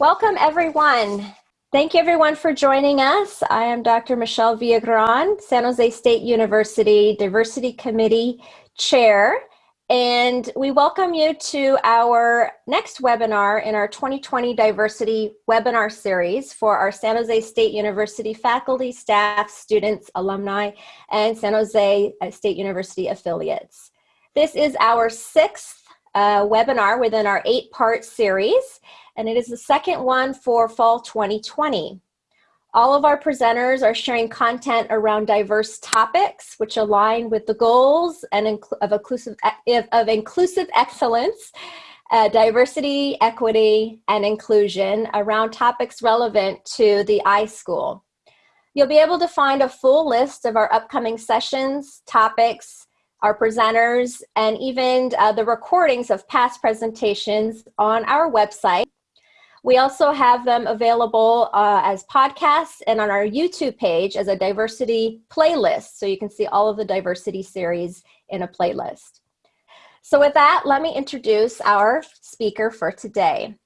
Welcome everyone. Thank you everyone for joining us. I am Dr. Michelle Villagran, San Jose State University Diversity Committee Chair, and we welcome you to our next webinar in our 2020 Diversity Webinar Series for our San Jose State University faculty, staff, students, alumni, and San Jose uh, State University affiliates. This is our sixth uh, webinar within our eight-part series, and it is the second one for fall 2020. All of our presenters are sharing content around diverse topics which align with the goals and of, inclusive, of inclusive excellence, uh, diversity, equity, and inclusion around topics relevant to the iSchool. You'll be able to find a full list of our upcoming sessions, topics, our presenters, and even uh, the recordings of past presentations on our website, we also have them available uh, as podcasts and on our YouTube page as a diversity playlist. So you can see all of the diversity series in a playlist. So with that, let me introduce our speaker for today.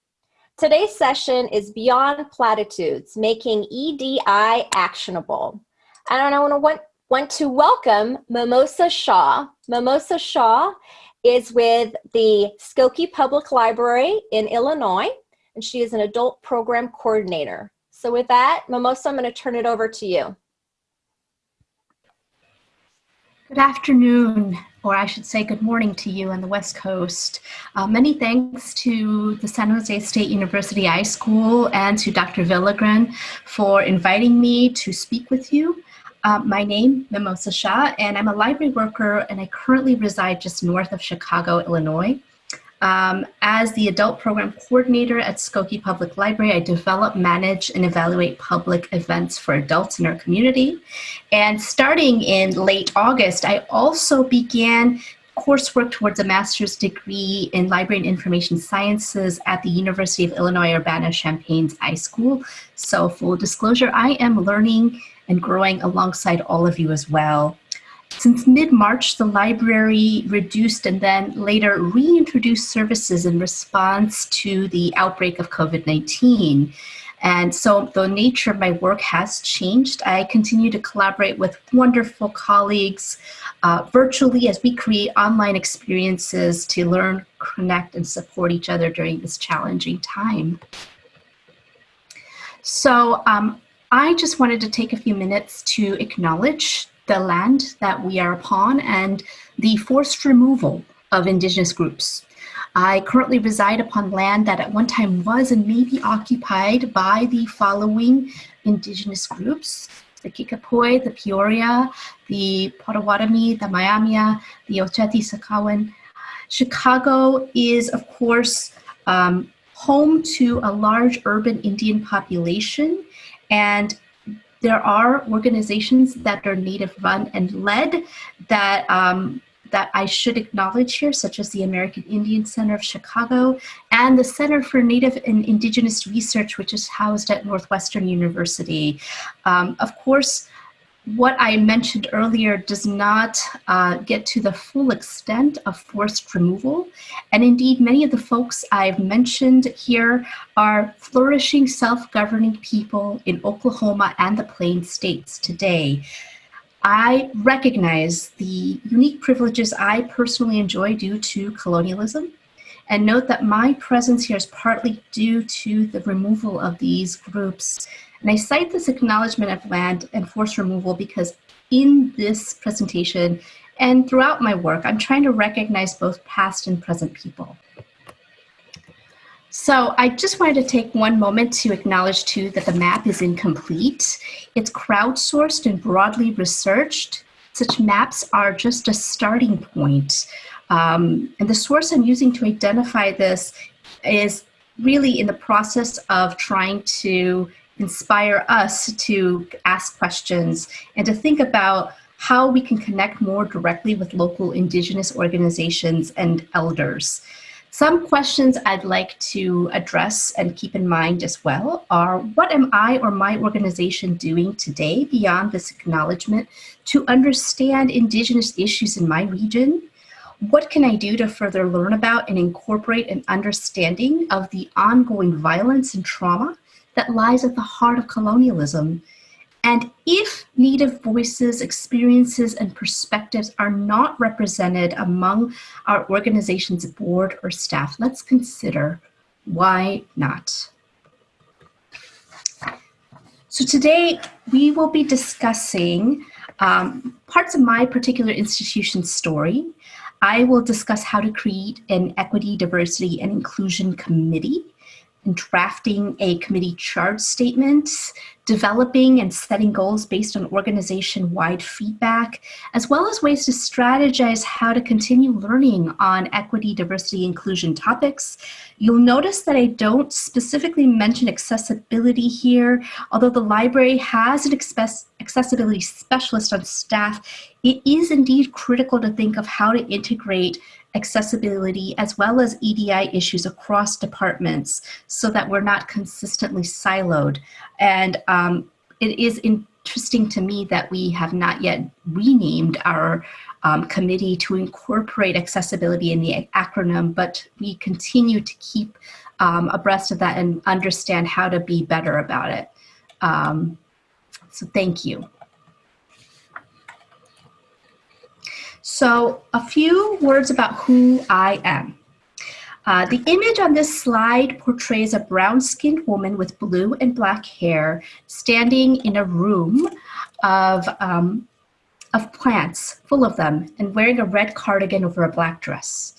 Today's session is Beyond Platitudes, Making EDI Actionable. And I want to, want, to welcome Mimosa Shah. Mimosa Shah is with the Skokie Public Library in Illinois and she is an adult program coordinator. So with that, Mimosa, I'm going to turn it over to you. Good afternoon, or I should say good morning to you on the West Coast. Uh, many thanks to the San Jose State University iSchool and to Dr. Villagran for inviting me to speak with you. Uh, my name, Mimosa Shah, and I'm a library worker and I currently reside just north of Chicago, Illinois. Um, as the adult program coordinator at Skokie Public Library, I develop, manage, and evaluate public events for adults in our community. And starting in late August, I also began coursework towards a master's degree in library and information sciences at the University of Illinois Urbana-Champaign's iSchool. So full disclosure, I am learning and growing alongside all of you as well. Since mid-March, the library reduced and then later reintroduced services in response to the outbreak of COVID-19. And so the nature of my work has changed. I continue to collaborate with wonderful colleagues uh, virtually as we create online experiences to learn, connect, and support each other during this challenging time. So um, I just wanted to take a few minutes to acknowledge the land that we are upon and the forced removal of indigenous groups. I currently reside upon land that at one time was and may be occupied by the following indigenous groups, the Kickapoo, the Peoria, the Potawatomi, the Myaamia, the Oceti Sakowin. Chicago is, of course, um, home to a large urban Indian population and there are organizations that are Native run and led that um, that I should acknowledge here, such as the American Indian Center of Chicago and the Center for Native and Indigenous Research, which is housed at Northwestern University. Um, of course, what I mentioned earlier does not uh, get to the full extent of forced removal. And indeed, many of the folks I've mentioned here are flourishing self-governing people in Oklahoma and the Plain States today. I recognize the unique privileges I personally enjoy due to colonialism and note that my presence here is partly due to the removal of these groups and I cite this acknowledgement of land and forced removal because in this presentation and throughout my work, I'm trying to recognize both past and present people. So I just wanted to take one moment to acknowledge too that the map is incomplete. It's crowdsourced and broadly researched. Such maps are just a starting point. Um, and the source I'm using to identify this is really in the process of trying to inspire us to ask questions and to think about how we can connect more directly with local indigenous organizations and elders. Some questions I'd like to address and keep in mind as well are what am I or my organization doing today beyond this acknowledgement to understand indigenous issues in my region? What can I do to further learn about and incorporate an understanding of the ongoing violence and trauma that lies at the heart of colonialism? And if Native voices, experiences, and perspectives are not represented among our organization's board or staff, let's consider why not? So today we will be discussing um, parts of my particular institution's story. I will discuss how to create an equity, diversity, and inclusion committee drafting a committee charge statement, developing and setting goals based on organization-wide feedback, as well as ways to strategize how to continue learning on equity, diversity, inclusion topics. You'll notice that I don't specifically mention accessibility here, although the library has an accessibility specialist on staff, it is indeed critical to think of how to integrate accessibility as well as EDI issues across departments so that we're not consistently siloed. And um, it is interesting to me that we have not yet renamed our um, committee to incorporate accessibility in the acronym, but we continue to keep um, abreast of that and understand how to be better about it. Um, so thank you. So a few words about who I am. Uh, the image on this slide portrays a brown-skinned woman with blue and black hair standing in a room of, um, of plants, full of them, and wearing a red cardigan over a black dress.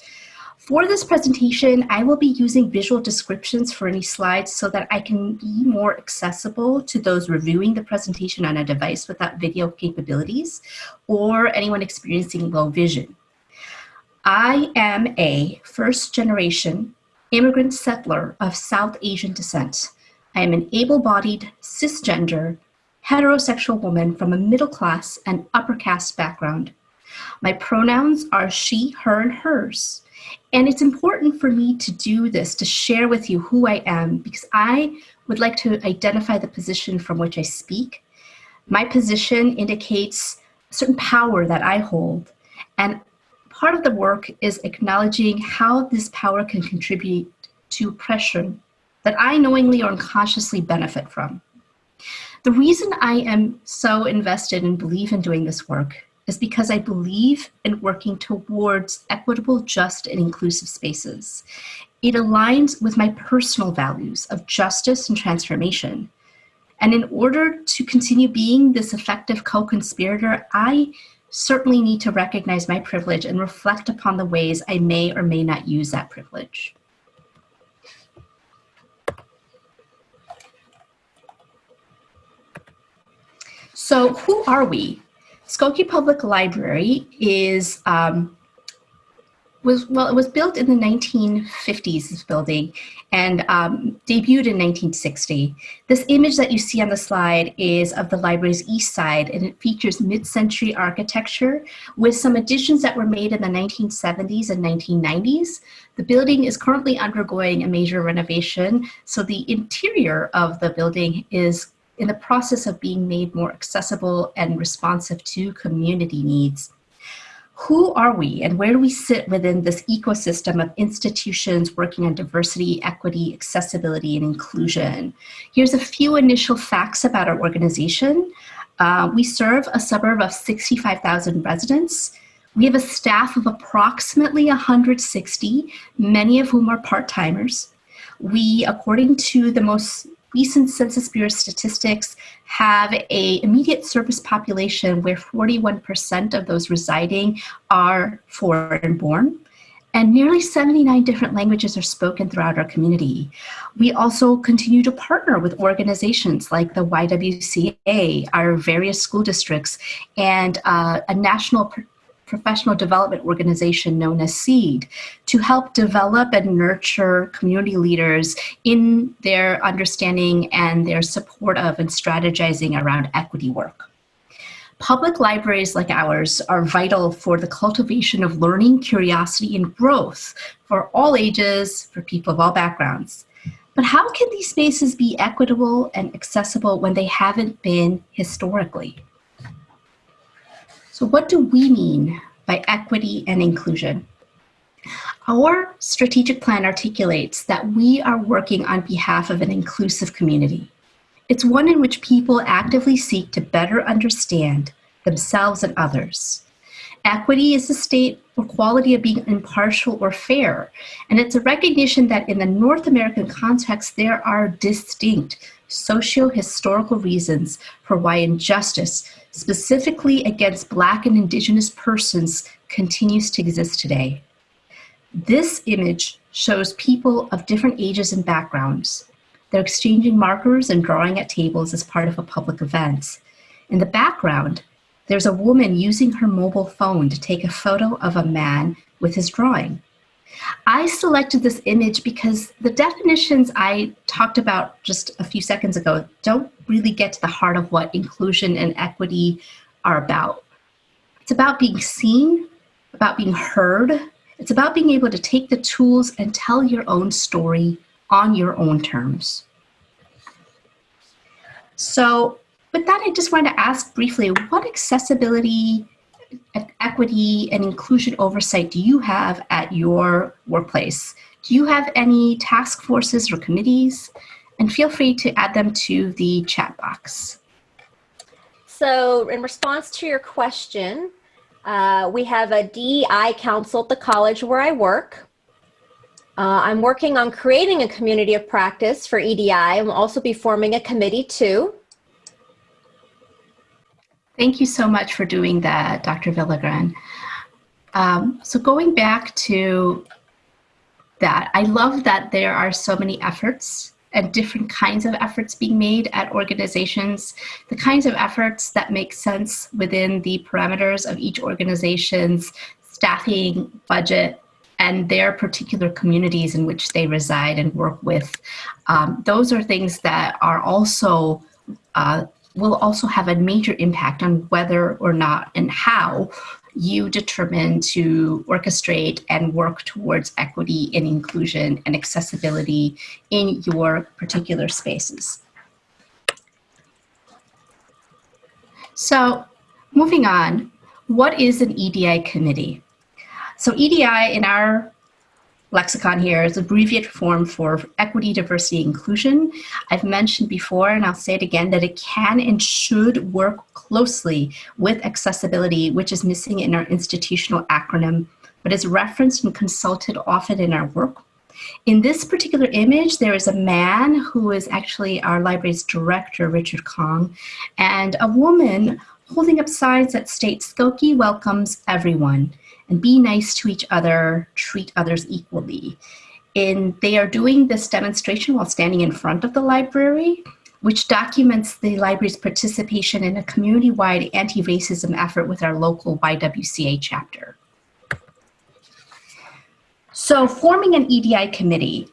For this presentation, I will be using visual descriptions for any slides so that I can be more accessible to those reviewing the presentation on a device without video capabilities or anyone experiencing low vision. I am a first generation immigrant settler of South Asian descent. I am an able-bodied, cisgender, heterosexual woman from a middle class and upper caste background. My pronouns are she, her, and hers. And it's important for me to do this, to share with you who I am, because I would like to identify the position from which I speak. My position indicates a certain power that I hold. And part of the work is acknowledging how this power can contribute to oppression that I knowingly or unconsciously benefit from. The reason I am so invested and believe in doing this work is because I believe in working towards equitable, just, and inclusive spaces. It aligns with my personal values of justice and transformation. And in order to continue being this effective co-conspirator, I certainly need to recognize my privilege and reflect upon the ways I may or may not use that privilege. So who are we? Skokie Public Library is um, was well, it was built in the 1950s. This building and um, debuted in 1960. This image that you see on the slide is of the library's east side, and it features mid-century architecture with some additions that were made in the 1970s and 1990s. The building is currently undergoing a major renovation, so the interior of the building is in the process of being made more accessible and responsive to community needs. Who are we and where do we sit within this ecosystem of institutions working on diversity, equity, accessibility, and inclusion? Here's a few initial facts about our organization. Uh, we serve a suburb of 65,000 residents. We have a staff of approximately 160, many of whom are part-timers. We, according to the most recent Census Bureau statistics have a immediate service population where 41% of those residing are foreign born and nearly 79 different languages are spoken throughout our community. We also continue to partner with organizations like the YWCA, our various school districts, and uh, a national professional development organization known as SEED to help develop and nurture community leaders in their understanding and their support of and strategizing around equity work. Public libraries like ours are vital for the cultivation of learning, curiosity, and growth for all ages, for people of all backgrounds. But how can these spaces be equitable and accessible when they haven't been historically? So what do we mean by equity and inclusion? Our strategic plan articulates that we are working on behalf of an inclusive community. It's one in which people actively seek to better understand themselves and others. Equity is the state or quality of being impartial or fair, and it's a recognition that in the North American context, there are distinct socio-historical reasons for why injustice, specifically against Black and Indigenous persons, continues to exist today. This image shows people of different ages and backgrounds. They're exchanging markers and drawing at tables as part of a public event. In the background, there's a woman using her mobile phone to take a photo of a man with his drawing. I selected this image because the definitions I talked about just a few seconds ago don't really get to the heart of what inclusion and equity are about. It's about being seen, about being heard, it's about being able to take the tools and tell your own story on your own terms. So with that, I just wanted to ask briefly, what accessibility, equity, and inclusion oversight do you have at your workplace? Do you have any task forces or committees? And feel free to add them to the chat box. So in response to your question, uh, we have a DEI council at the college where I work. Uh, I'm working on creating a community of practice for EDI. I'll also be forming a committee too. Thank you so much for doing that, Dr. Villagran. Um, so going back to that, I love that there are so many efforts and different kinds of efforts being made at organizations, the kinds of efforts that make sense within the parameters of each organization's staffing, budget, and their particular communities in which they reside and work with. Um, those are things that are also uh, will also have a major impact on whether or not and how you determine to orchestrate and work towards equity and inclusion and accessibility in your particular spaces. So moving on, what is an EDI committee? So EDI in our lexicon here is abbreviated form for equity, diversity, inclusion. I've mentioned before, and I'll say it again, that it can and should work closely with accessibility, which is missing in our institutional acronym, but is referenced and consulted often in our work. In this particular image, there is a man who is actually our library's director, Richard Kong, and a woman holding up signs that state Skokie welcomes everyone and be nice to each other, treat others equally. And they are doing this demonstration while standing in front of the library, which documents the library's participation in a community-wide anti-racism effort with our local YWCA chapter. So forming an EDI committee.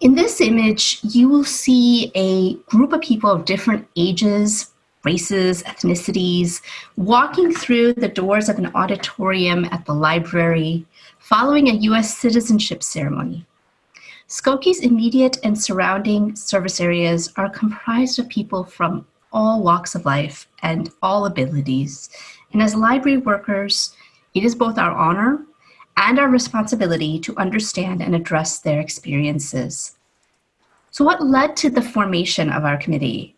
In this image, you will see a group of people of different ages, races, ethnicities, walking through the doors of an auditorium at the library, following a US citizenship ceremony. Skokie's immediate and surrounding service areas are comprised of people from all walks of life and all abilities. And as library workers, it is both our honor and our responsibility to understand and address their experiences. So what led to the formation of our committee?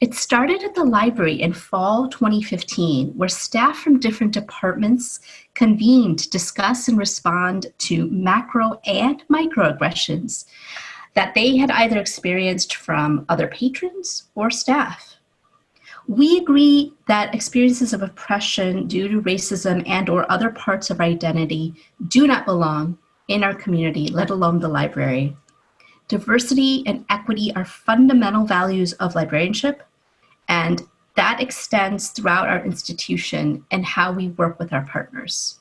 It started at the library in fall 2015, where staff from different departments convened to discuss and respond to macro and microaggressions that they had either experienced from other patrons or staff. We agree that experiences of oppression due to racism and or other parts of identity do not belong in our community, let alone the library. Diversity and equity are fundamental values of librarianship, and that extends throughout our institution and how we work with our partners.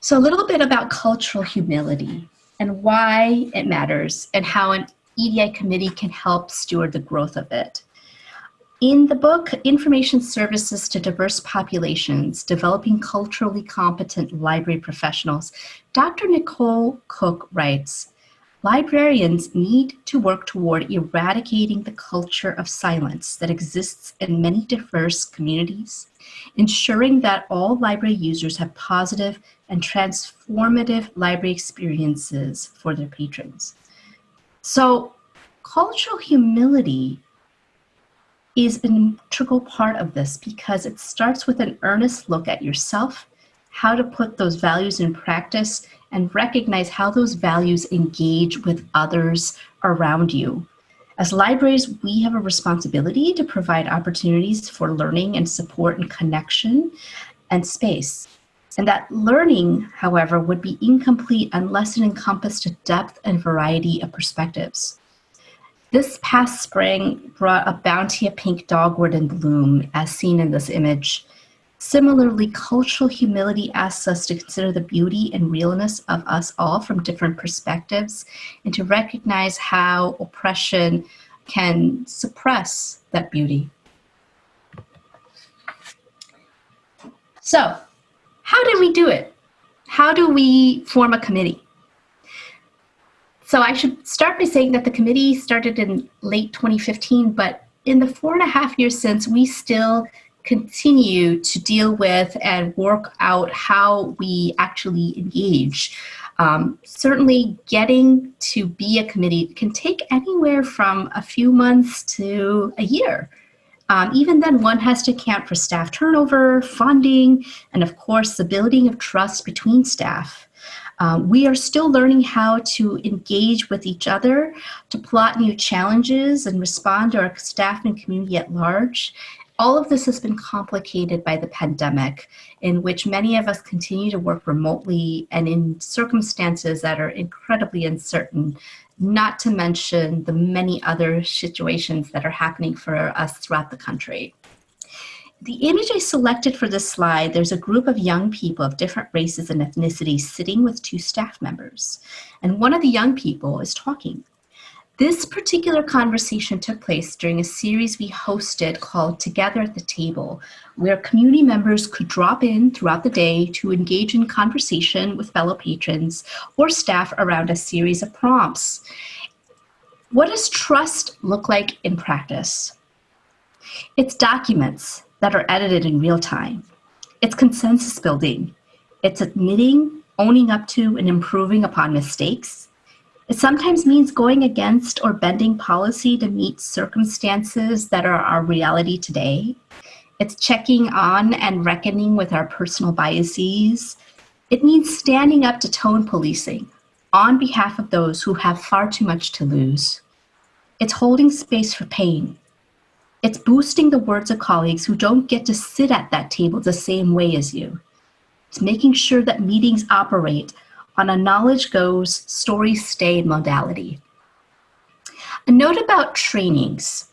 So a little bit about cultural humility and why it matters and how an EDI committee can help steward the growth of it. In the book, Information Services to Diverse Populations, Developing Culturally Competent Library Professionals, Dr. Nicole Cooke writes, librarians need to work toward eradicating the culture of silence that exists in many diverse communities, ensuring that all library users have positive and transformative library experiences for their patrons. So cultural humility is an integral part of this because it starts with an earnest look at yourself, how to put those values in practice, and recognize how those values engage with others around you. As libraries, we have a responsibility to provide opportunities for learning and support and connection and space. And that learning, however, would be incomplete unless it encompassed a depth and variety of perspectives. This past spring brought a bounty of pink dogwood in bloom, as seen in this image. Similarly, cultural humility asks us to consider the beauty and realness of us all from different perspectives and to recognize how oppression can suppress that beauty. So, how did we do it? How do we form a committee? So I should start by saying that the committee started in late 2015, but in the four and a half years since, we still continue to deal with and work out how we actually engage. Um, certainly getting to be a committee can take anywhere from a few months to a year. Um, even then, one has to account for staff turnover, funding, and of course, the building of trust between staff. Um, we are still learning how to engage with each other, to plot new challenges and respond to our staff and community at large. All of this has been complicated by the pandemic, in which many of us continue to work remotely and in circumstances that are incredibly uncertain, not to mention the many other situations that are happening for us throughout the country. The image I selected for this slide, there's a group of young people of different races and ethnicities sitting with two staff members. And one of the young people is talking. This particular conversation took place during a series we hosted called Together at the Table, where community members could drop in throughout the day to engage in conversation with fellow patrons or staff around a series of prompts. What does trust look like in practice? It's documents that are edited in real time. It's consensus building. It's admitting, owning up to, and improving upon mistakes. It sometimes means going against or bending policy to meet circumstances that are our reality today. It's checking on and reckoning with our personal biases. It means standing up to tone policing on behalf of those who have far too much to lose. It's holding space for pain it's boosting the words of colleagues who don't get to sit at that table the same way as you. It's making sure that meetings operate on a knowledge goes, story stay modality. A note about trainings.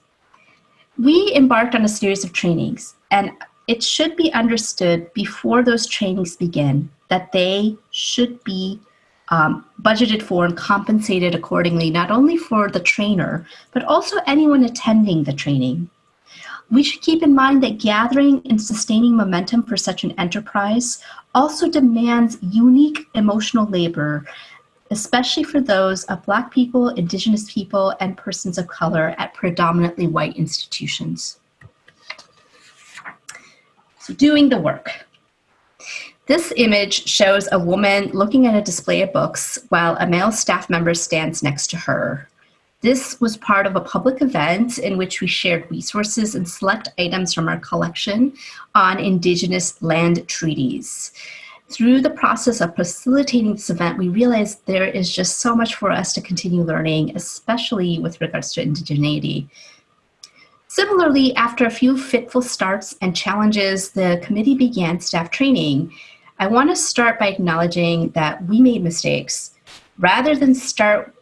We embarked on a series of trainings, and it should be understood before those trainings begin that they should be um, budgeted for and compensated accordingly, not only for the trainer, but also anyone attending the training. We should keep in mind that gathering and sustaining momentum for such an enterprise also demands unique emotional labor, especially for those of Black people, Indigenous people, and persons of color at predominantly white institutions. So doing the work. This image shows a woman looking at a display of books while a male staff member stands next to her. This was part of a public event in which we shared resources and select items from our collection on Indigenous land treaties. Through the process of facilitating this event, we realized there is just so much for us to continue learning, especially with regards to indigeneity. Similarly, after a few fitful starts and challenges, the committee began staff training. I want to start by acknowledging that we made mistakes. Rather than start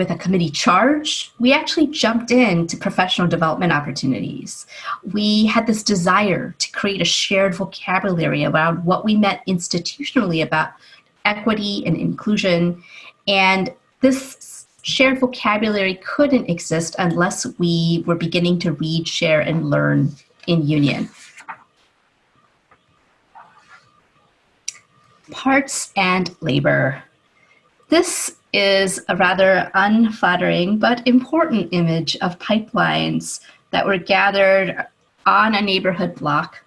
with a committee charge, we actually jumped into professional development opportunities. We had this desire to create a shared vocabulary around what we meant institutionally about equity and inclusion. And this shared vocabulary couldn't exist unless we were beginning to read, share, and learn in union. Parts and labor. This is a rather unflattering but important image of pipelines that were gathered on a neighborhood block.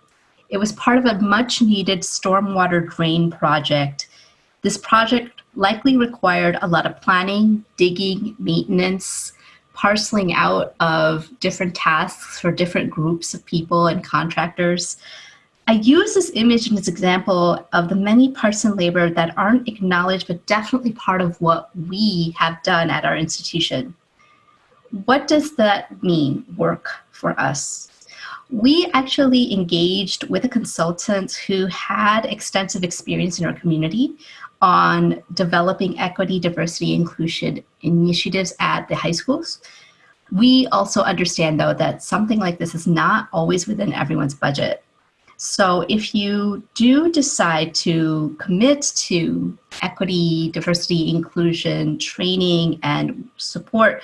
It was part of a much needed stormwater drain project. This project likely required a lot of planning, digging, maintenance, parceling out of different tasks for different groups of people and contractors. I use this image as an example of the many parts and labor that aren't acknowledged, but definitely part of what we have done at our institution. What does that mean, work for us? We actually engaged with a consultant who had extensive experience in our community on developing equity, diversity, inclusion initiatives at the high schools. We also understand though that something like this is not always within everyone's budget. So if you do decide to commit to equity, diversity, inclusion, training, and support,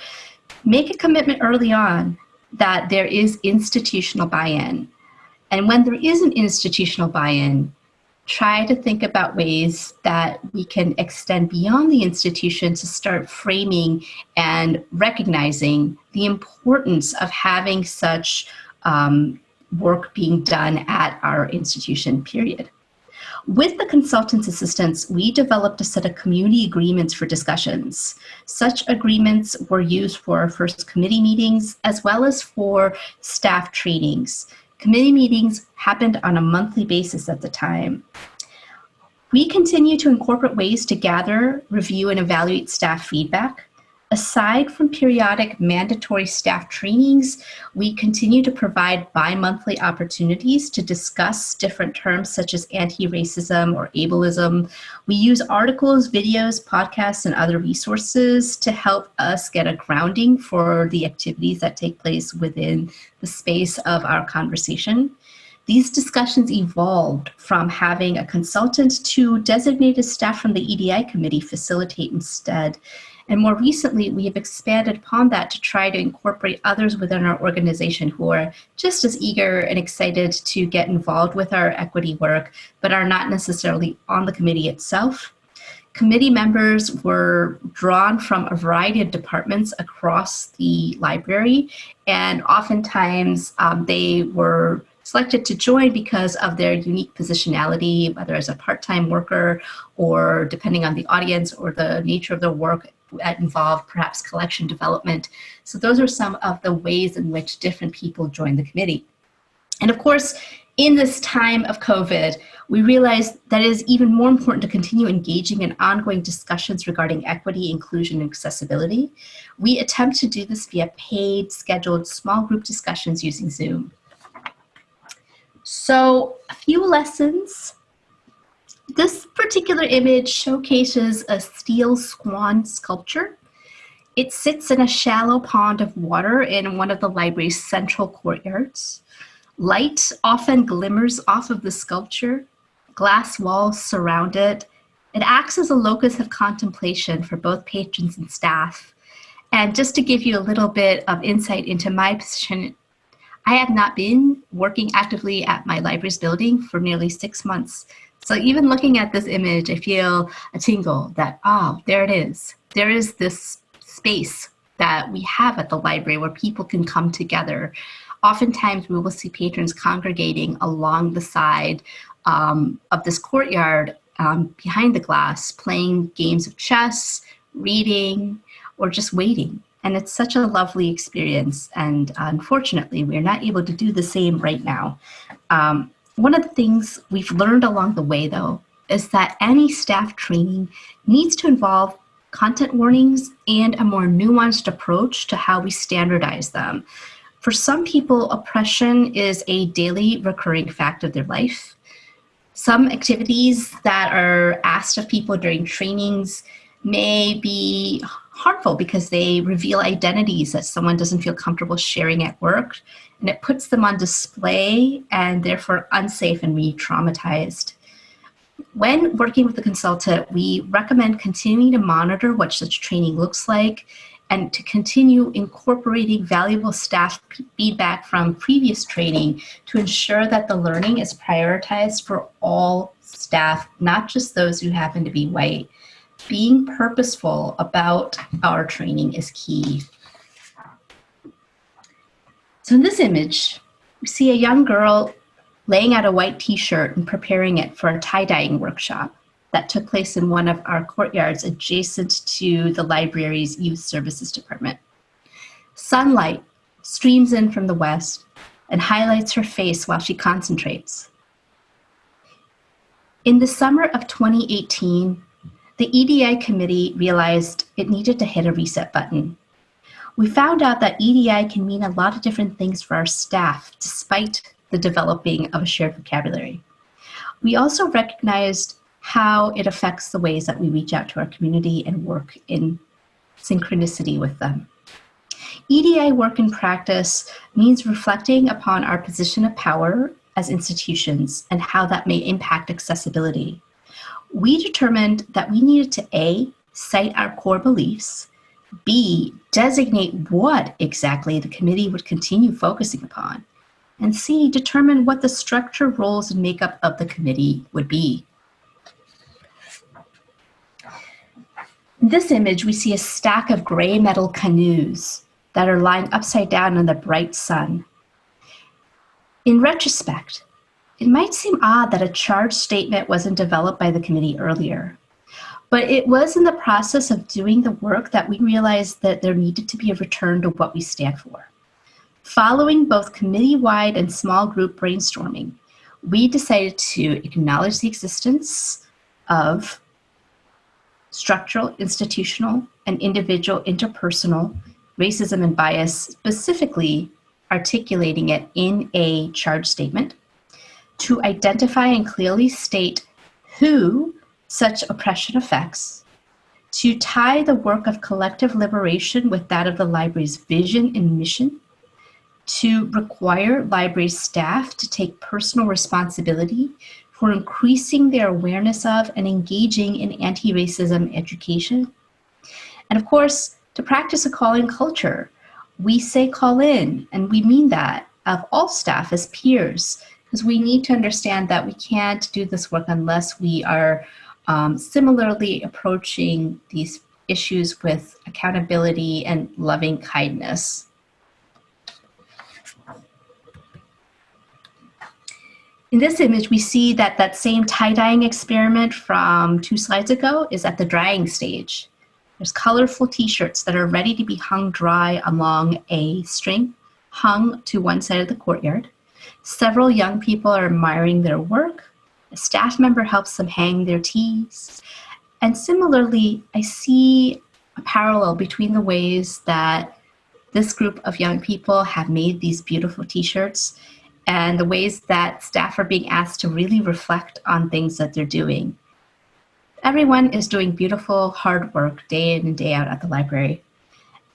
make a commitment early on that there is institutional buy-in. And when there is an institutional buy-in, try to think about ways that we can extend beyond the institution to start framing and recognizing the importance of having such um, work being done at our institution, period. With the consultant's assistance, we developed a set of community agreements for discussions. Such agreements were used for our first committee meetings as well as for staff trainings. Committee meetings happened on a monthly basis at the time. We continue to incorporate ways to gather, review, and evaluate staff feedback. Aside from periodic mandatory staff trainings, we continue to provide bi-monthly opportunities to discuss different terms such as anti-racism or ableism. We use articles, videos, podcasts, and other resources to help us get a grounding for the activities that take place within the space of our conversation. These discussions evolved from having a consultant to designated staff from the EDI committee facilitate instead. And more recently, we have expanded upon that to try to incorporate others within our organization who are just as eager and excited to get involved with our equity work, but are not necessarily on the committee itself. Committee members were drawn from a variety of departments across the library, and oftentimes um, they were selected to join because of their unique positionality, whether as a part-time worker or depending on the audience or the nature of their work that involved perhaps collection development. So those are some of the ways in which different people join the committee. And of course, in this time of COVID, we realized that it is even more important to continue engaging in ongoing discussions regarding equity, inclusion, and accessibility. We attempt to do this via paid, scheduled, small group discussions using Zoom. So a few lessons this particular image showcases a steel swan sculpture. It sits in a shallow pond of water in one of the library's central courtyards. Light often glimmers off of the sculpture. Glass walls surround it. It acts as a locus of contemplation for both patrons and staff. And just to give you a little bit of insight into my position, I have not been working actively at my library's building for nearly six months. So even looking at this image, I feel a tingle that, oh, there it is. There is this space that we have at the library where people can come together. Oftentimes we will see patrons congregating along the side um, of this courtyard um, behind the glass, playing games of chess, reading, or just waiting. And it's such a lovely experience. And unfortunately, we're not able to do the same right now. Um, one of the things we've learned along the way, though, is that any staff training needs to involve content warnings and a more nuanced approach to how we standardize them. For some people, oppression is a daily recurring fact of their life. Some activities that are asked of people during trainings may be harmful because they reveal identities that someone doesn't feel comfortable sharing at work and it puts them on display and therefore unsafe and re-traumatized. When working with the consultant, we recommend continuing to monitor what such training looks like and to continue incorporating valuable staff feedback from previous training to ensure that the learning is prioritized for all staff, not just those who happen to be white. being purposeful about our training is key. So in this image, we see a young girl laying out a white t-shirt and preparing it for a tie-dyeing workshop that took place in one of our courtyards adjacent to the library's youth services department. Sunlight streams in from the west and highlights her face while she concentrates. In the summer of 2018, the EDI committee realized it needed to hit a reset button. We found out that EDI can mean a lot of different things for our staff, despite the developing of a shared vocabulary. We also recognized how it affects the ways that we reach out to our community and work in synchronicity with them. EDI work in practice means reflecting upon our position of power as institutions and how that may impact accessibility. We determined that we needed to A, cite our core beliefs, B, designate what exactly the committee would continue focusing upon, and C, determine what the structure, roles, and makeup of the committee would be. In this image, we see a stack of gray metal canoes that are lying upside down in the bright sun. In retrospect, it might seem odd that a charge statement wasn't developed by the committee earlier, but it was in the process of doing the work that we realized that there needed to be a return to what we stand for. Following both committee-wide and small group brainstorming, we decided to acknowledge the existence of structural, institutional, and individual interpersonal racism and bias, specifically articulating it in a charge statement, to identify and clearly state who such oppression effects, to tie the work of collective liberation with that of the library's vision and mission, to require library staff to take personal responsibility for increasing their awareness of and engaging in anti-racism education. And of course, to practice a call-in culture. We say call in, and we mean that of all staff as peers, because we need to understand that we can't do this work unless we are um, similarly approaching these issues with accountability and loving kindness. In this image, we see that that same tie-dyeing experiment from two slides ago is at the drying stage. There's colorful t-shirts that are ready to be hung dry along a string hung to one side of the courtyard. Several young people are admiring their work. A staff member helps them hang their tees. And similarly, I see a parallel between the ways that this group of young people have made these beautiful t-shirts and the ways that staff are being asked to really reflect on things that they're doing. Everyone is doing beautiful, hard work day in and day out at the library.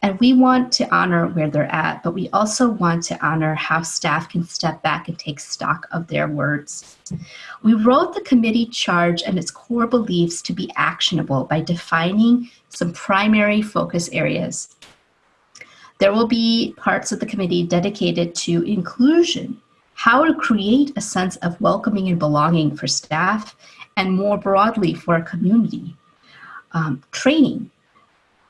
And we want to honor where they're at, but we also want to honor how staff can step back and take stock of their words. We wrote the committee charge and its core beliefs to be actionable by defining some primary focus areas. There will be parts of the committee dedicated to inclusion, how to create a sense of welcoming and belonging for staff and more broadly for our community. Um, training,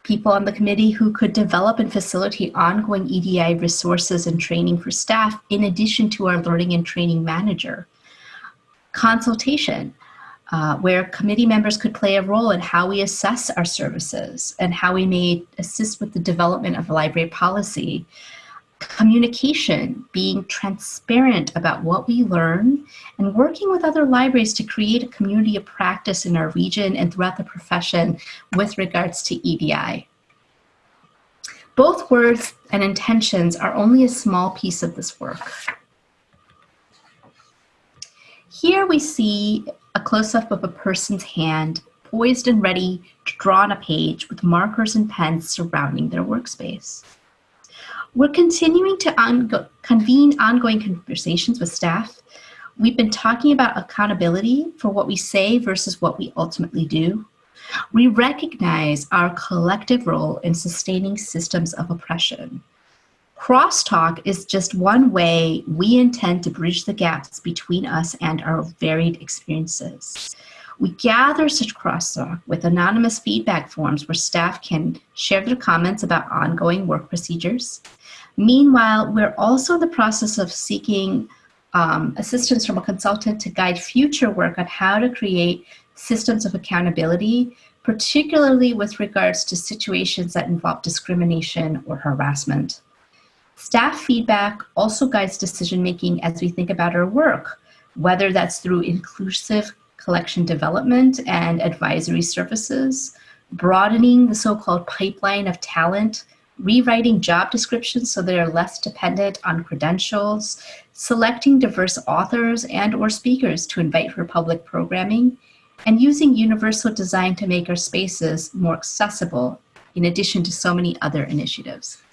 people on the committee who could develop and facilitate ongoing EDI resources and training for staff in addition to our learning and training manager. Consultation, uh, where committee members could play a role in how we assess our services and how we may assist with the development of library policy communication, being transparent about what we learn, and working with other libraries to create a community of practice in our region and throughout the profession with regards to EDI. Both words and intentions are only a small piece of this work. Here we see a close-up of a person's hand poised and ready to draw on a page with markers and pens surrounding their workspace. We're continuing to on convene ongoing conversations with staff. We've been talking about accountability for what we say versus what we ultimately do. We recognize our collective role in sustaining systems of oppression. Crosstalk is just one way we intend to bridge the gaps between us and our varied experiences. We gather such crosstalk with anonymous feedback forms where staff can share their comments about ongoing work procedures. Meanwhile, we're also in the process of seeking um, assistance from a consultant to guide future work on how to create systems of accountability, particularly with regards to situations that involve discrimination or harassment. Staff feedback also guides decision making as we think about our work, whether that's through inclusive collection development and advisory services, broadening the so-called pipeline of talent, rewriting job descriptions so they are less dependent on credentials, selecting diverse authors and or speakers to invite for public programming, and using universal design to make our spaces more accessible in addition to so many other initiatives.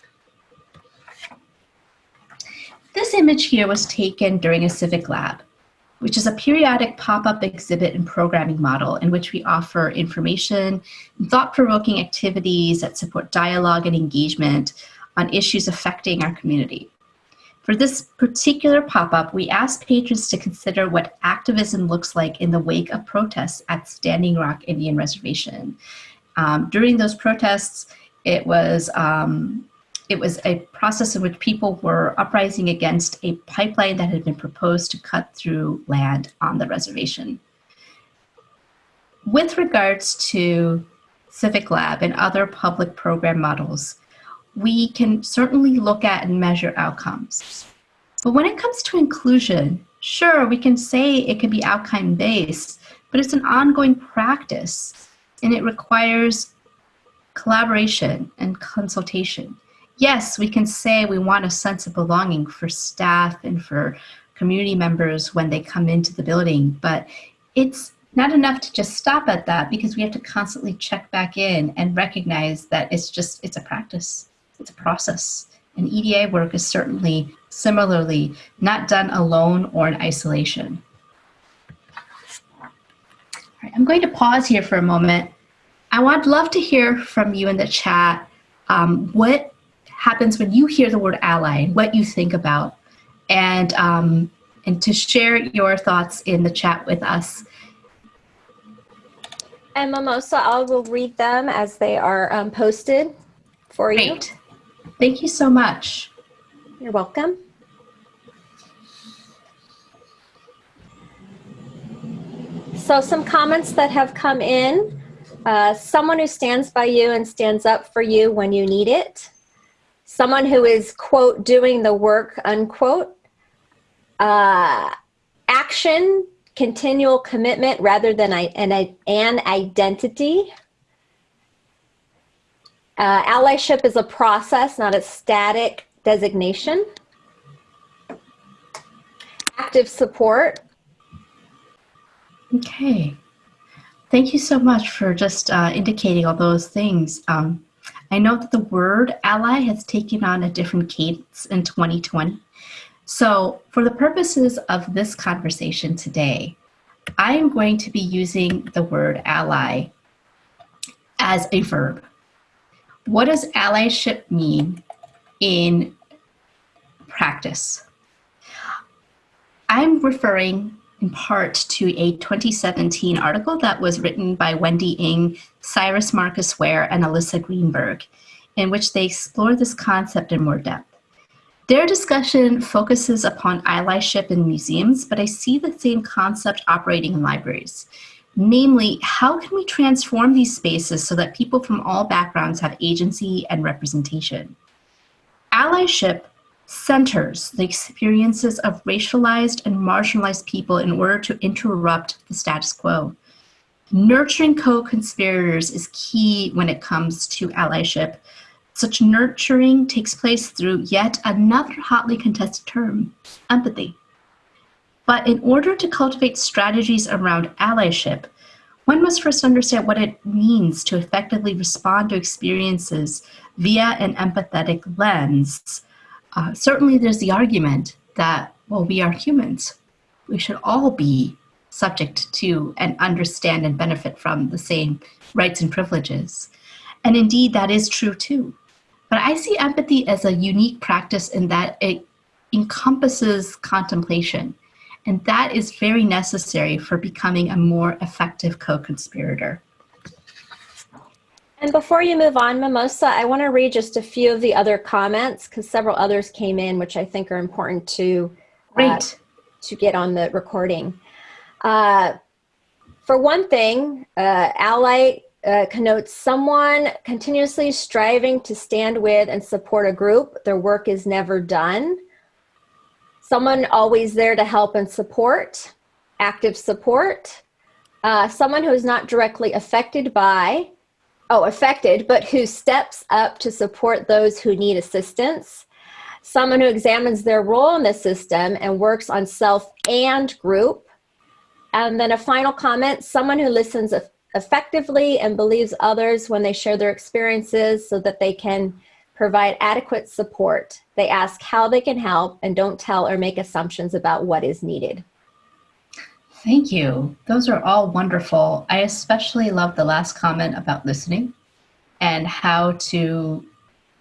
This image here was taken during a civic lab, which is a periodic pop-up exhibit and programming model in which we offer information thought-provoking activities that support dialogue and engagement on issues affecting our community. For this particular pop-up, we asked patrons to consider what activism looks like in the wake of protests at Standing Rock Indian Reservation. Um, during those protests, it was um, it was a process in which people were uprising against a pipeline that had been proposed to cut through land on the reservation. With regards to Civic Lab and other public program models, we can certainly look at and measure outcomes. But when it comes to inclusion, sure, we can say it can be outcome based, but it's an ongoing practice and it requires collaboration and consultation yes, we can say we want a sense of belonging for staff and for community members when they come into the building, but it's not enough to just stop at that because we have to constantly check back in and recognize that it's just, it's a practice, it's a process. And EDI work is certainly similarly not done alone or in isolation. I'm going to pause here for a moment. I would love to hear from you in the chat. Um, what happens when you hear the word ally and what you think about and um, and to share your thoughts in the chat with us. And Mimosa, I will read them as they are um, posted for you. Great. Thank you so much. You're welcome. So some comments that have come in. Uh, someone who stands by you and stands up for you when you need it someone who is, quote, doing the work, unquote, uh, action, continual commitment rather than an, an identity. Uh, allyship is a process, not a static designation. Active support. Okay. Thank you so much for just uh, indicating all those things. Um, I know that the word ally has taken on a different cadence in 2020. So for the purposes of this conversation today, I am going to be using the word ally as a verb. What does allyship mean in practice? I'm referring in part to a 2017 article that was written by Wendy Ng, Syrus Marcus Ware, and Alyssa Greenberg, in which they explore this concept in more depth. Their discussion focuses upon allyship in museums, but I see the same concept operating in libraries. Namely, how can we transform these spaces so that people from all backgrounds have agency and representation? Allyship centers the experiences of racialized and marginalized people in order to interrupt the status quo. Nurturing co-conspirators is key when it comes to allyship. Such nurturing takes place through yet another hotly contested term, empathy. But in order to cultivate strategies around allyship, one must first understand what it means to effectively respond to experiences via an empathetic lens uh, certainly there's the argument that, well, we are humans. We should all be subject to and understand and benefit from the same rights and privileges. And indeed, that is true too. But I see empathy as a unique practice in that it encompasses contemplation And that is very necessary for becoming a more effective co-conspirator. And before you move on, Mimosa, I want to read just a few of the other comments because several others came in, which I think are important to, uh, to get on the recording. Uh, for one thing, uh, ally uh, connotes someone continuously striving to stand with and support a group. Their work is never done. Someone always there to help and support, active support. Uh, someone who is not directly affected by oh, affected, but who steps up to support those who need assistance. Someone who examines their role in the system and works on self and group. And then a final comment, someone who listens effectively and believes others when they share their experiences so that they can provide adequate support. They ask how they can help and don't tell or make assumptions about what is needed. Thank you. Those are all wonderful. I especially love the last comment about listening and how to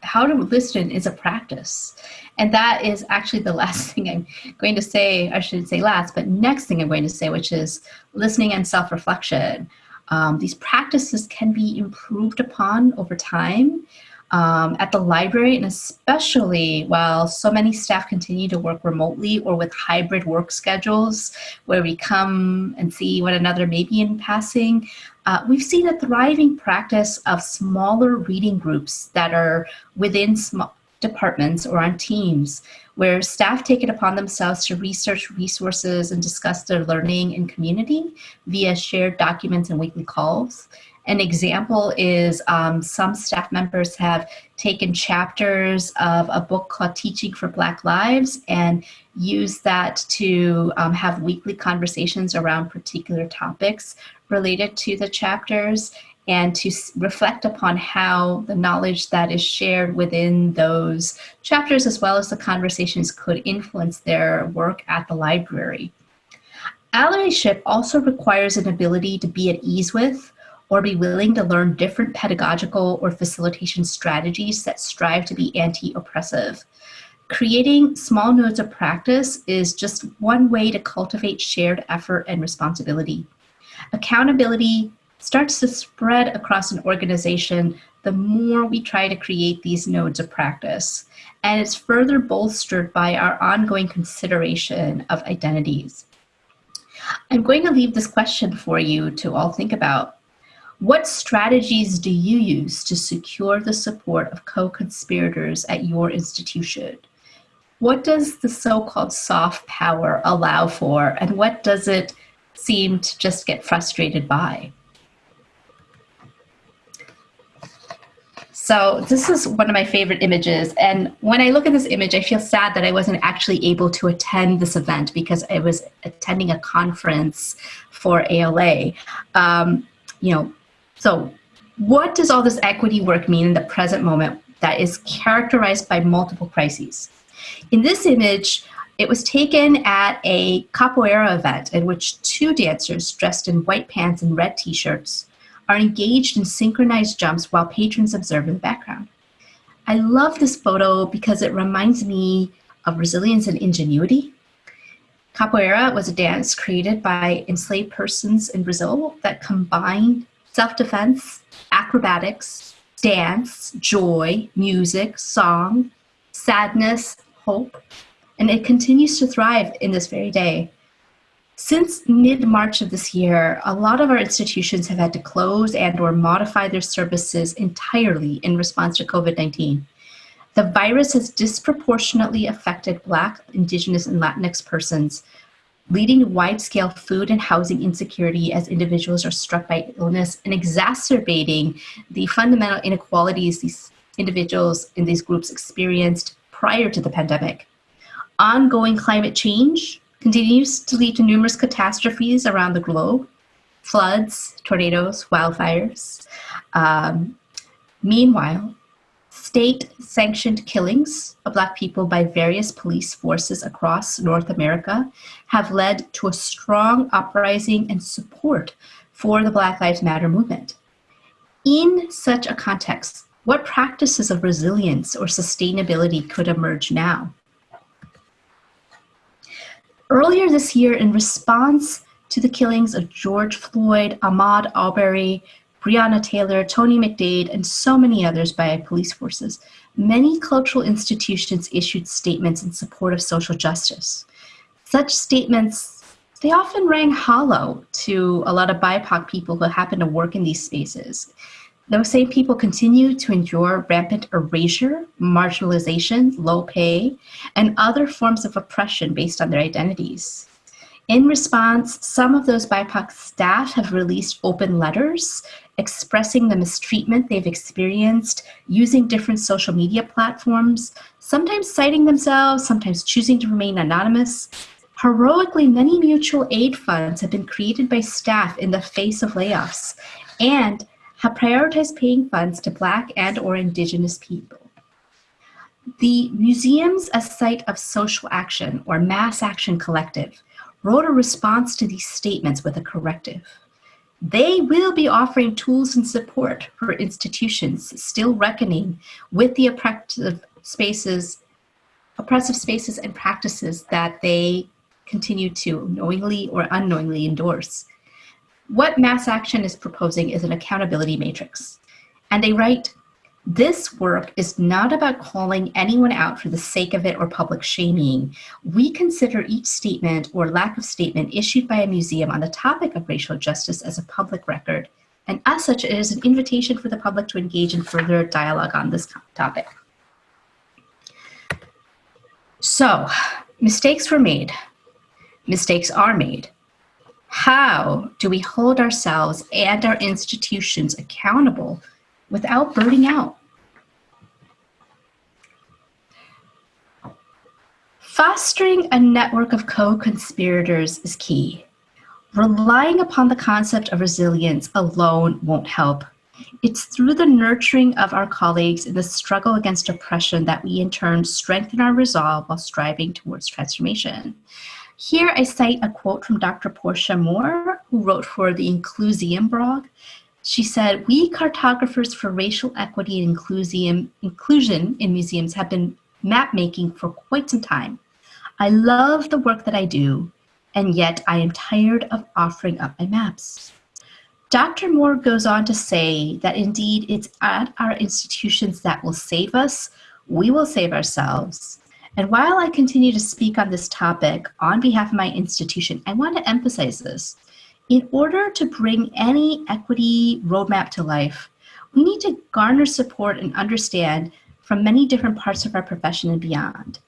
how to listen is a practice. And that is actually the last thing I'm going to say, I should say last, but next thing I'm going to say, which is listening and self-reflection. Um, these practices can be improved upon over time um, at the library, and especially while so many staff continue to work remotely or with hybrid work schedules where we come and see one another maybe in passing, uh, we've seen a thriving practice of smaller reading groups that are within small departments or on teams where staff take it upon themselves to research resources and discuss their learning in community via shared documents and weekly calls. An example is um, some staff members have taken chapters of a book called Teaching for Black Lives and used that to um, have weekly conversations around particular topics related to the chapters and to reflect upon how the knowledge that is shared within those chapters as well as the conversations could influence their work at the library. Allyship also requires an ability to be at ease with or be willing to learn different pedagogical or facilitation strategies that strive to be anti-oppressive. Creating small nodes of practice is just one way to cultivate shared effort and responsibility. Accountability starts to spread across an organization the more we try to create these nodes of practice. And it's further bolstered by our ongoing consideration of identities. I'm going to leave this question for you to all think about. What strategies do you use to secure the support of co-conspirators at your institution? What does the so-called soft power allow for and what does it seem to just get frustrated by? So this is one of my favorite images. And when I look at this image, I feel sad that I wasn't actually able to attend this event because I was attending a conference for ALA. Um, you know, so what does all this equity work mean in the present moment that is characterized by multiple crises? In this image, it was taken at a capoeira event in which two dancers dressed in white pants and red t-shirts are engaged in synchronized jumps while patrons observe in the background. I love this photo because it reminds me of resilience and ingenuity. Capoeira was a dance created by enslaved persons in Brazil that combined self-defense, acrobatics, dance, joy, music, song, sadness, hope, and it continues to thrive in this very day. Since mid-March of this year, a lot of our institutions have had to close and or modify their services entirely in response to COVID-19. The virus has disproportionately affected Black, Indigenous, and Latinx persons, leading to wide-scale food and housing insecurity as individuals are struck by illness and exacerbating the fundamental inequalities these individuals in these groups experienced prior to the pandemic. Ongoing climate change continues to lead to numerous catastrophes around the globe, floods, tornadoes, wildfires. Um, meanwhile, State-sanctioned killings of Black people by various police forces across North America have led to a strong uprising and support for the Black Lives Matter movement. In such a context, what practices of resilience or sustainability could emerge now? Earlier this year, in response to the killings of George Floyd, Ahmaud Arbery, Breonna Taylor, Tony McDade, and so many others by police forces, many cultural institutions issued statements in support of social justice. Such statements, they often rang hollow to a lot of BIPOC people who happen to work in these spaces. Those same people continue to endure rampant erasure, marginalization, low pay, and other forms of oppression based on their identities. In response, some of those BIPOC staff have released open letters expressing the mistreatment they've experienced using different social media platforms, sometimes citing themselves, sometimes choosing to remain anonymous. Heroically, many mutual aid funds have been created by staff in the face of layoffs and have prioritized paying funds to Black and or Indigenous people. The Museums a Site of Social Action or Mass Action Collective wrote a response to these statements with a corrective. They will be offering tools and support for institutions still reckoning with the oppressive spaces, oppressive spaces and practices that they continue to knowingly or unknowingly endorse. What Mass Action is proposing is an accountability matrix. And they write, this work is not about calling anyone out for the sake of it or public shaming. We consider each statement or lack of statement issued by a museum on the topic of racial justice as a public record. And as such, it is an invitation for the public to engage in further dialogue on this topic. So, mistakes were made. Mistakes are made. How do we hold ourselves and our institutions accountable without burning out. Fostering a network of co-conspirators is key. Relying upon the concept of resilience alone won't help. It's through the nurturing of our colleagues in the struggle against oppression that we in turn strengthen our resolve while striving towards transformation. Here I cite a quote from Dr. Porchia Moore, who wrote for the Incluseum blog, she said, we cartographers for racial equity and inclusion in museums have been map making for quite some time. I love the work that I do, and yet I am tired of offering up my maps. Dr. Moore goes on to say that indeed it's at our institutions that will save us, we will save ourselves. And while I continue to speak on this topic on behalf of my institution, I want to emphasize this. In order to bring any equity roadmap to life, we need to garner support and understand from many different parts of our profession and beyond.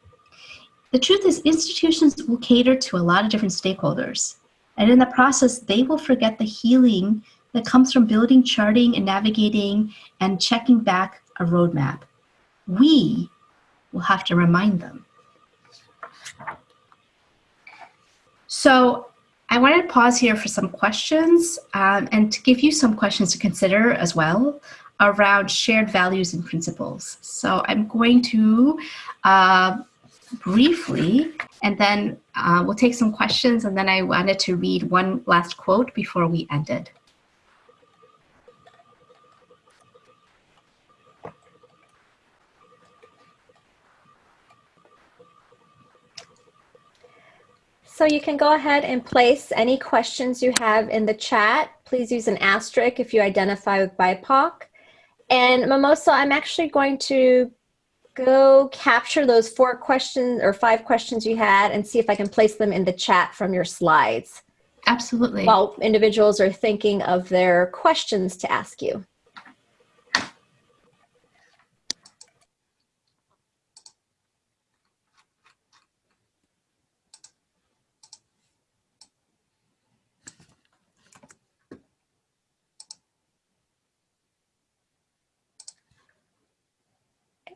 The truth is institutions will cater to a lot of different stakeholders. And in the process, they will forget the healing that comes from building, charting, and navigating and checking back a roadmap. We will have to remind them. So I wanted to pause here for some questions um, and to give you some questions to consider as well around shared values and principles. So I'm going to uh, briefly, and then uh, we'll take some questions, and then I wanted to read one last quote before we ended. So you can go ahead and place any questions you have in the chat. Please use an asterisk if you identify with BIPOC. And Mimosa, I'm actually going to go capture those four questions or five questions you had and see if I can place them in the chat from your slides. Absolutely. While individuals are thinking of their questions to ask you.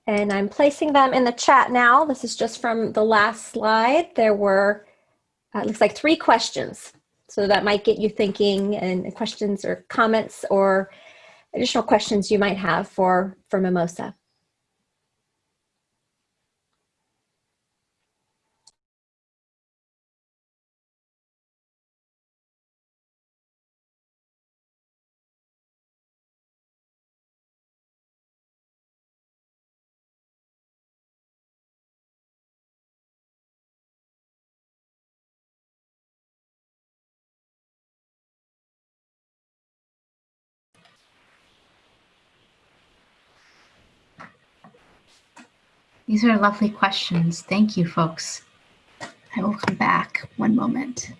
And I'm placing them in the chat now. This is just from the last slide. There were, uh, looks like three questions. So that might get you thinking and questions or comments or additional questions you might have for, for Mimosa. These are lovely questions. Thank you, folks. I will come back one moment.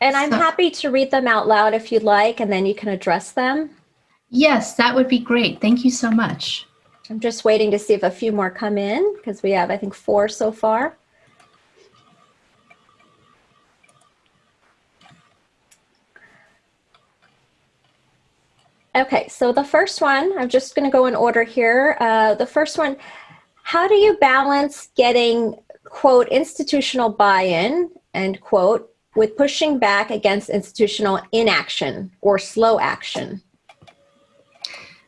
And I'm So- happy to read them out loud if you'd like, and then you can address them. Yes, that would be great. Thank you so much. I'm just waiting to see if a few more come in because we have, I think, four so far. Okay, so the first one, I'm just going to go in order here. Uh, the first one, how do you balance getting, quote, institutional buy-in, end quote, with pushing back against institutional inaction or slow action?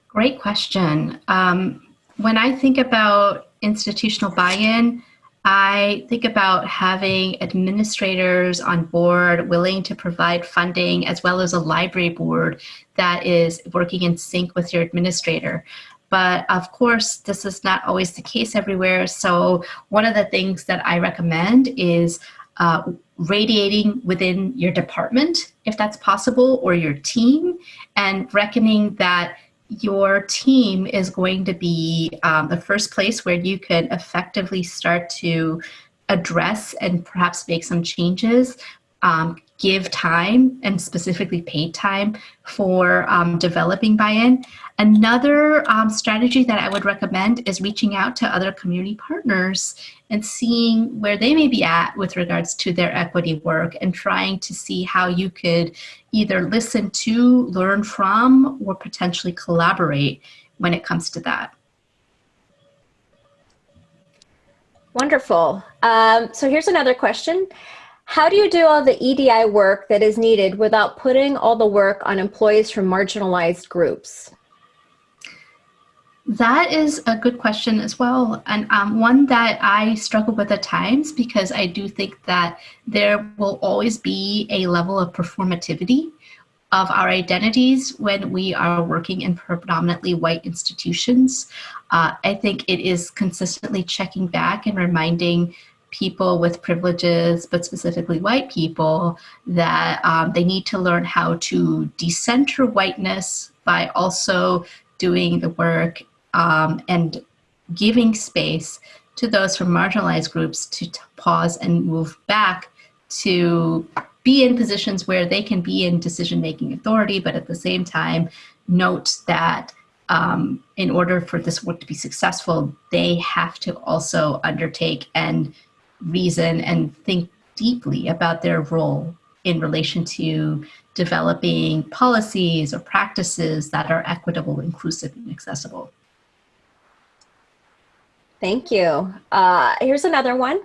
Great question. Um, when I think about institutional buy-in, I think about having administrators on board willing to provide funding as well as a library board that is working in sync with your administrator. But of course, this is not always the case everywhere. So one of the things that I recommend is uh, radiating within your department, if that's possible, or your team, and reckoning that your team is going to be um, the first place where you can effectively start to address and perhaps make some changes, um, give time and specifically paid time for um, developing buy-in. Another um, strategy that I would recommend is reaching out to other community partners and seeing where they may be at with regards to their equity work and trying to see how you could either listen to, learn from, or potentially collaborate when it comes to that. Wonderful. Um, so here's another question. How do you do all the EDI work that is needed without putting all the work on employees from marginalized groups? That is a good question as well, and um, one that I struggle with at times because I do think that there will always be a level of performativity of our identities when we are working in predominantly white institutions. Uh, I think it is consistently checking back and reminding people with privileges, but specifically white people, that um, they need to learn how to decenter whiteness by also doing the work um, and giving space to those from marginalized groups to pause and move back to be in positions where they can be in decision-making authority, but at the same time, note that um, in order for this work to be successful, they have to also undertake and reason and think deeply about their role in relation to developing policies or practices that are equitable, inclusive, and accessible. Thank you. Uh, here's another one.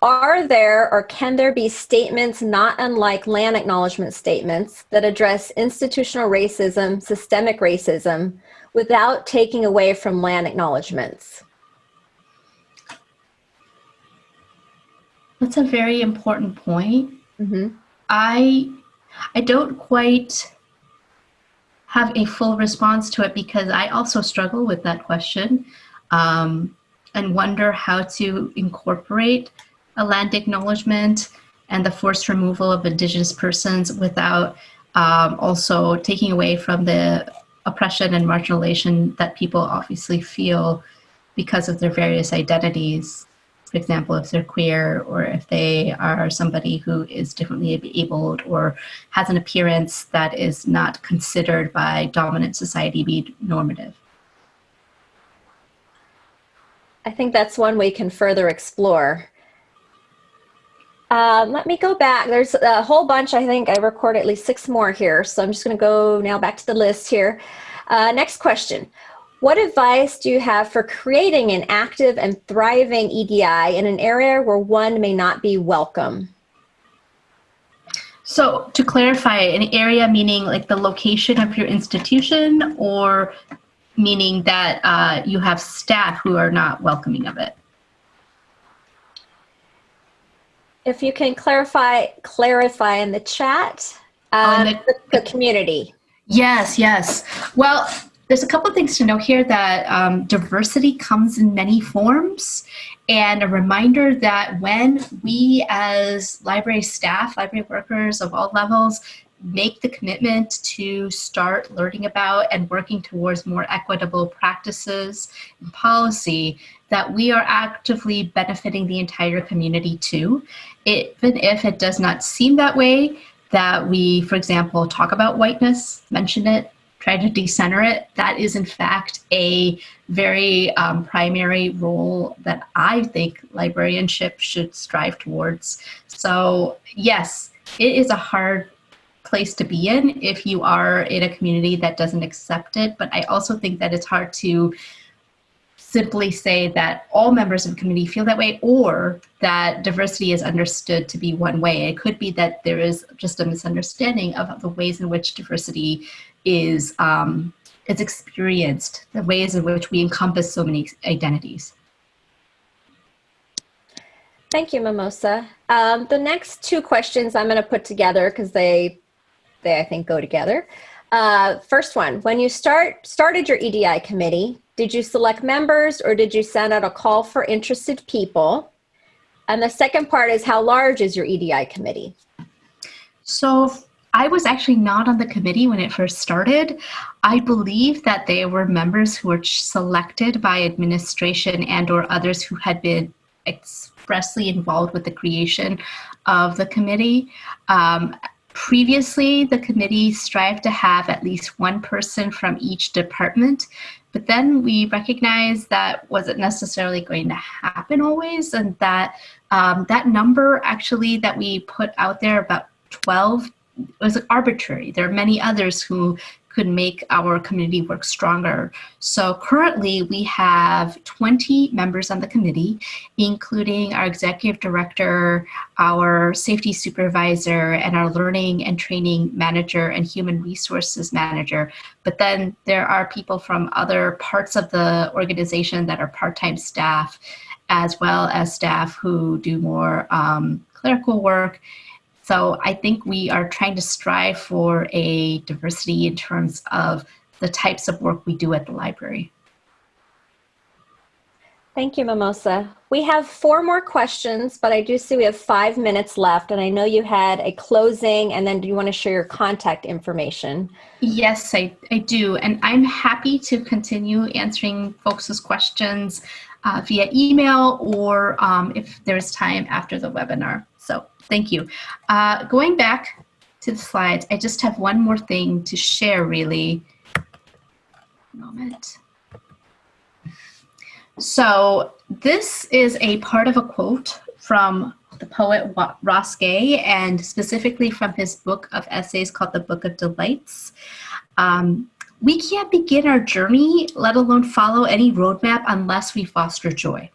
Are there or can there be statements not unlike land acknowledgement statements that address institutional racism, systemic racism, without taking away from land acknowledgements? That's a very important point. Mm-hmm. I I don't quite have a full response to it because I also struggle with that question um, and wonder how to incorporate a land acknowledgement and the forced removal of indigenous persons without um, also taking away from the oppression and marginalization that people obviously feel because of their various identities for example, if they're queer or if they are somebody who is differently abled or has an appearance that is not considered by dominant society be normative. I think that's one we can further explore. Um, let me go back. There's a whole bunch. I think I recorded at least six more here. So I'm just going to go now back to the list here. Uh, next question. What advice do you have for creating an active and thriving EDI in an area where one may not be welcome? So to clarify, an area meaning like the location of your institution or meaning that uh, you have staff who are not welcoming of it? If you can clarify, clarify in the chat, um, oh, the, the, the community. Yes, yes. Well, there's a couple of things to know here that um, diversity comes in many forms and a reminder that when we as library staff, library workers of all levels, make the commitment to start learning about and working towards more equitable practices and policy, that we are actively benefiting the entire community too. Even if it does not seem that way, that we, for example, talk about whiteness, mention it, try to decenter it, that is in fact a very um, primary role that I think librarianship should strive towards. So yes, it is a hard place to be in if you are in a community that doesn't accept it, but I also think that it's hard to simply say that all members of the community feel that way or that diversity is understood to be one way. It could be that there is just a misunderstanding of the ways in which diversity is, um, is experienced, the ways in which we encompass so many identities. Thank you, Mimosa. Um, the next two questions I'm going to put together because they, they I think go together. Uh, first one, when you start started your EDI committee, did you select members or did you send out a call for interested people? And the second part is how large is your EDI committee? So I was actually not on the committee when it first started. I believe that they were members who were selected by administration and or others who had been expressly involved with the creation of the committee. Um, previously, the committee strived to have at least one person from each department but then we recognized that wasn't necessarily going to happen always, and that um, that number actually that we put out there about 12 was arbitrary. There are many others who could make our community work stronger. So currently we have 20 members on the committee, including our executive director, our safety supervisor, and our learning and training manager and human resources manager. But then there are people from other parts of the organization that are part-time staff, as well as staff who do more um, clerical work so I think we are trying to strive for a diversity in terms of the types of work we do at the library. Thank you, Mimosa. We have four more questions, but I do see we have five minutes left, and I know you had a closing, and then do you want to share your contact information? Yes, I, I do, and I'm happy to continue answering folks' questions uh, via email or um, if there's time after the webinar. Thank you. Uh, going back to the slides, I just have one more thing to share really. Moment. So this is a part of a quote from the poet Ross Gay and specifically from his book of essays called The Book of Delights. Um, we can't begin our journey, let alone follow any roadmap unless we foster joy.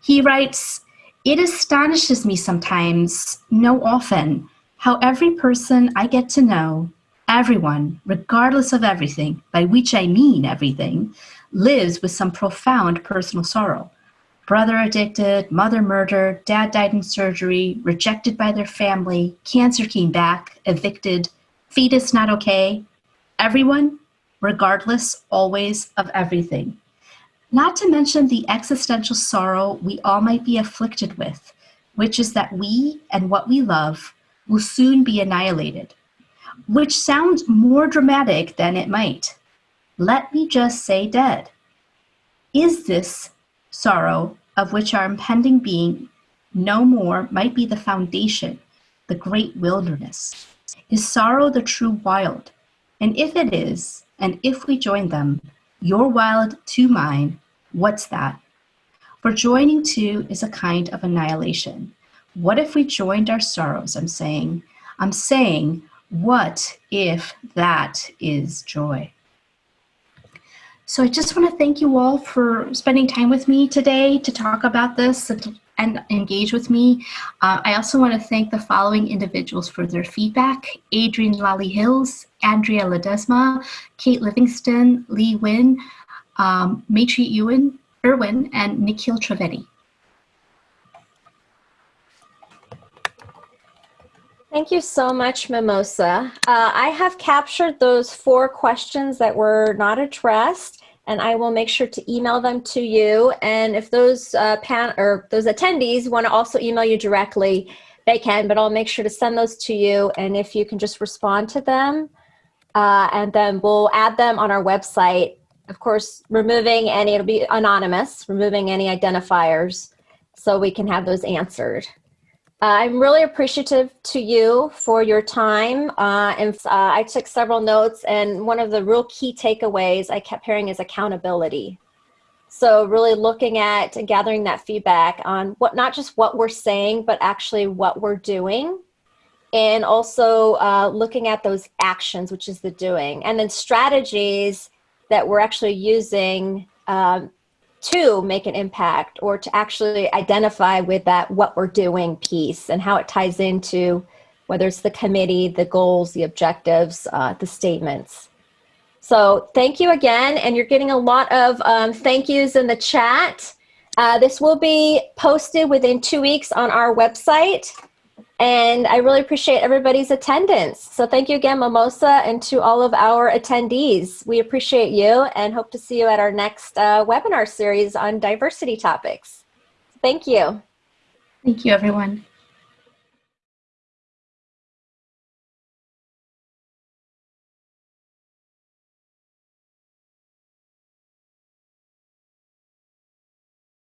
He writes, it astonishes me sometimes, no often, how every person I get to know, everyone, regardless of everything, by which I mean everything, lives with some profound personal sorrow. Brother addicted, mother murdered, dad died in surgery, rejected by their family, cancer came back, evicted, fetus not okay. Everyone, regardless, always of everything. Not to mention the existential sorrow we all might be afflicted with, which is that we and what we love will soon be annihilated, which sounds more dramatic than it might. Let me just say dead. Is this sorrow of which our impending being no more might be the foundation, the great wilderness? Is sorrow the true wild? And if it is, and if we join them, your wild to mine, What's that? For joining two is a kind of annihilation. What if we joined our sorrows? I'm saying, I'm saying, what if that is joy? So I just want to thank you all for spending time with me today to talk about this and, and engage with me. Uh, I also want to thank the following individuals for their feedback. Adrian Lally Hills, Andrea Ledesma, Kate Livingston, Lee Wynn, um, Maitri Ewan, Irwin, and Nikhil Trivedi. Thank you so much, Mimosa. Uh, I have captured those four questions that were not addressed, and I will make sure to email them to you. And if those uh, pan or those attendees want to also email you directly, They can, but I'll make sure to send those to you. And if you can just respond to them, uh, and then we'll add them on our website. Of course, removing any, it'll be anonymous, removing any identifiers so we can have those answered. Uh, I'm really appreciative to you for your time. Uh, and uh, I took several notes and one of the real key takeaways I kept hearing is accountability. So really looking at and gathering that feedback on what, not just what we're saying, but actually what we're doing. And also uh, looking at those actions, which is the doing. And then strategies that we're actually using um, to make an impact or to actually identify with that what we're doing piece and how it ties into whether it's the committee, the goals, the objectives, uh, the statements. So thank you again, and you're getting a lot of um, thank yous in the chat. Uh, this will be posted within two weeks on our website. And I really appreciate everybody's attendance. So thank you again, Mimosa, and to all of our attendees. We appreciate you and hope to see you at our next uh, webinar series on diversity topics. Thank you. Thank you, everyone.